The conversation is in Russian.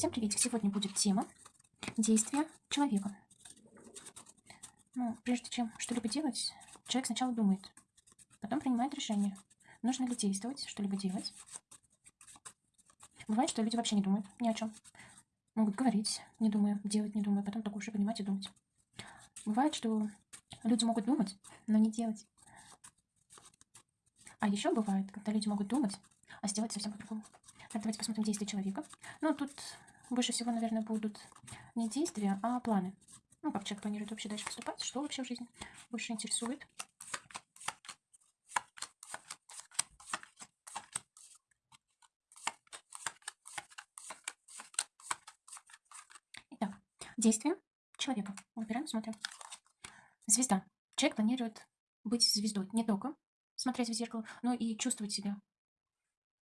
Всем приветик! Сегодня будет тема действия человека. Ну, прежде чем что-либо делать, человек сначала думает, потом принимает решение, нужно ли действовать, что-либо делать. Бывает, что люди вообще не думают ни о чем. Могут говорить, не думая, делать, не думая, потом только уже понимать и думать. Бывает, что люди могут думать, но не делать. А еще бывает, когда люди могут думать, а сделать совсем по-другому. Так, давайте посмотрим действия человека. Ну, тут больше всего, наверное, будут не действия, а планы. Ну, как человек планирует вообще дальше поступать, что вообще в жизни больше интересует. Итак, действия человека. Выбираем, смотрим. Звезда. Человек планирует быть звездой. Не только смотреть в зеркало, но и чувствовать себя